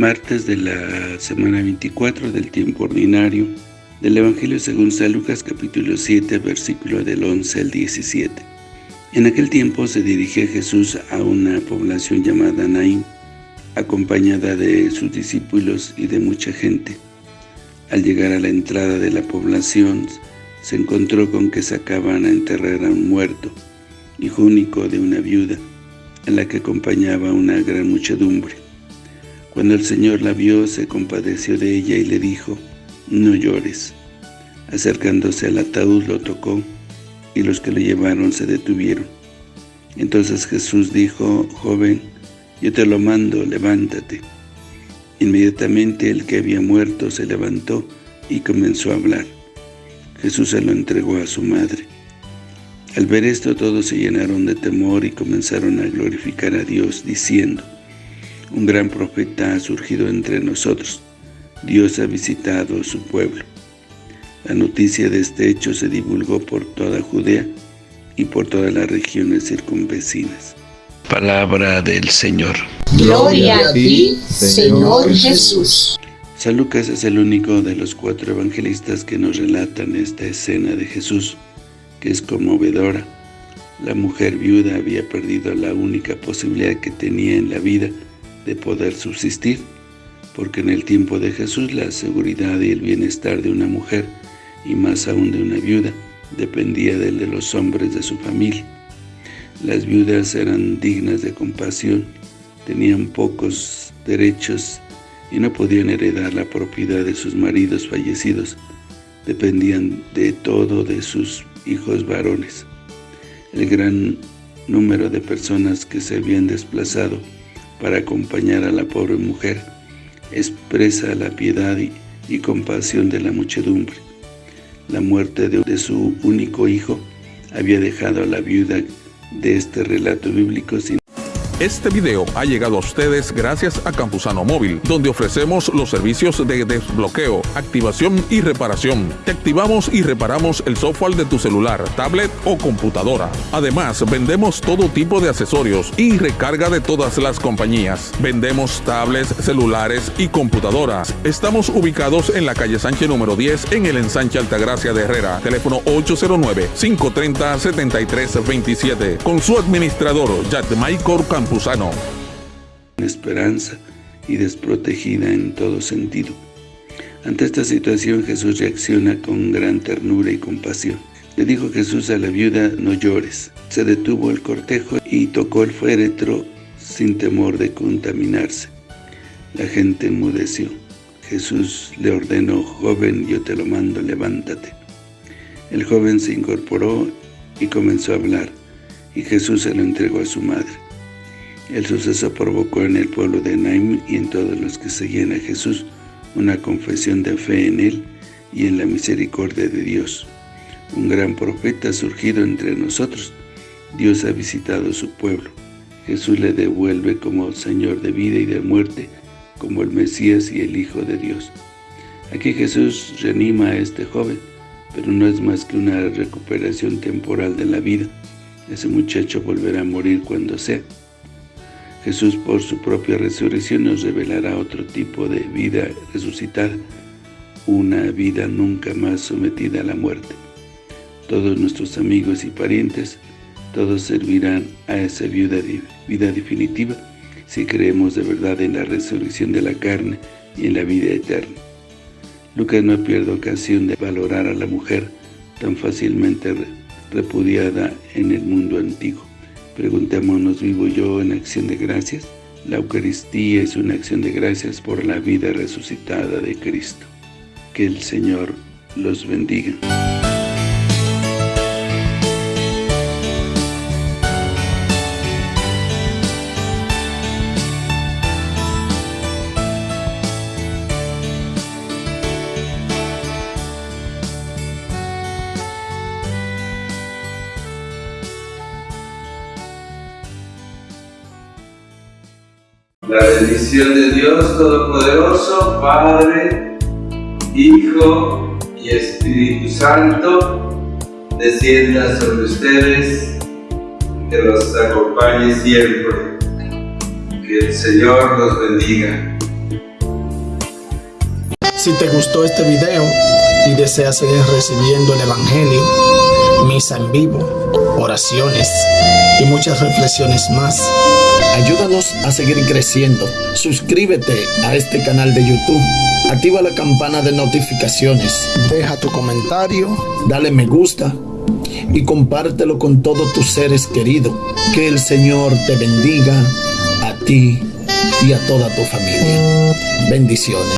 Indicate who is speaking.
Speaker 1: martes de la semana 24 del tiempo ordinario del Evangelio según San Lucas capítulo 7 versículo del 11 al 17. En aquel tiempo se dirigía Jesús a una población llamada Naín, acompañada de sus discípulos y de mucha gente. Al llegar a la entrada de la población, se encontró con que sacaban a enterrar a un muerto, hijo único de una viuda, a la que acompañaba una gran muchedumbre. Cuando el Señor la vio, se compadeció de ella y le dijo, «No llores». Acercándose al ataúd lo tocó, y los que lo llevaron se detuvieron. Entonces Jesús dijo, «Joven, yo te lo mando, levántate». Inmediatamente el que había muerto se levantó y comenzó a hablar. Jesús se lo entregó a su madre. Al ver esto todos se llenaron de temor y comenzaron a glorificar a Dios, diciendo, un gran profeta ha surgido entre nosotros. Dios ha visitado a su pueblo. La noticia de este hecho se divulgó por toda Judea y por todas las regiones circunvecinas. Palabra del Señor.
Speaker 2: Gloria a ti, Señor Jesús.
Speaker 1: San Lucas es el único de los cuatro evangelistas que nos relatan esta escena de Jesús, que es conmovedora. La mujer viuda había perdido la única posibilidad que tenía en la vida de poder subsistir, porque en el tiempo de Jesús la seguridad y el bienestar de una mujer, y más aún de una viuda, dependía del de los hombres de su familia. Las viudas eran dignas de compasión, tenían pocos derechos y no podían heredar la propiedad de sus maridos fallecidos, dependían de todo de sus hijos varones. El gran número de personas que se habían desplazado para acompañar a la pobre mujer, expresa la piedad y, compasión de la muchedumbre. La muerte de, de su único hijo había dejado a la viuda de este relato bíblico sin
Speaker 3: este video ha llegado a ustedes gracias a Campusano Móvil, donde ofrecemos los servicios de desbloqueo, activación y reparación. Te activamos y reparamos el software de tu celular, tablet o computadora. Además, vendemos todo tipo de accesorios y recarga de todas las compañías. Vendemos tablets, celulares y computadoras. Estamos ubicados en la calle Sánchez número 10 en el ensanche Altagracia de Herrera. Teléfono 809-530-7327. Con su administrador, Michael Campos
Speaker 1: Esperanza y desprotegida en todo sentido. Ante esta situación Jesús reacciona con gran ternura y compasión. Le dijo Jesús a la viuda, no llores. Se detuvo el cortejo y tocó el féretro sin temor de contaminarse. La gente enmudeció. Jesús le ordenó, joven, yo te lo mando, levántate. El joven se incorporó y comenzó a hablar, y Jesús se lo entregó a su madre. El suceso provocó en el pueblo de Naim y en todos los que seguían a Jesús una confesión de fe en Él y en la misericordia de Dios. Un gran profeta ha surgido entre nosotros. Dios ha visitado su pueblo. Jesús le devuelve como Señor de vida y de muerte, como el Mesías y el Hijo de Dios. Aquí Jesús reanima a este joven, pero no es más que una recuperación temporal de la vida. Ese muchacho volverá a morir cuando sea. Jesús por su propia resurrección nos revelará otro tipo de vida resucitada, una vida nunca más sometida a la muerte. Todos nuestros amigos y parientes, todos servirán a esa vida, vida definitiva si creemos de verdad en la resurrección de la carne y en la vida eterna. Lucas no pierde ocasión de valorar a la mujer tan fácilmente repudiada en el mundo antiguo. Preguntémonos, ¿vivo yo en acción de gracias? La Eucaristía es una acción de gracias por la vida resucitada de Cristo. Que el Señor los bendiga.
Speaker 4: La bendición de Dios Todopoderoso, Padre, Hijo y Espíritu Santo, descienda sobre ustedes, que los acompañe siempre. Que el Señor los bendiga.
Speaker 5: Si te gustó este video y deseas seguir recibiendo el Evangelio, misa en vivo, oraciones y muchas reflexiones más, ayúdanos a seguir creciendo. Suscríbete a este canal de YouTube. Activa la campana de notificaciones. Deja tu comentario, dale me gusta y compártelo con todos tus seres queridos. Que el Señor te bendiga a ti y a toda tu familia. Bendiciones.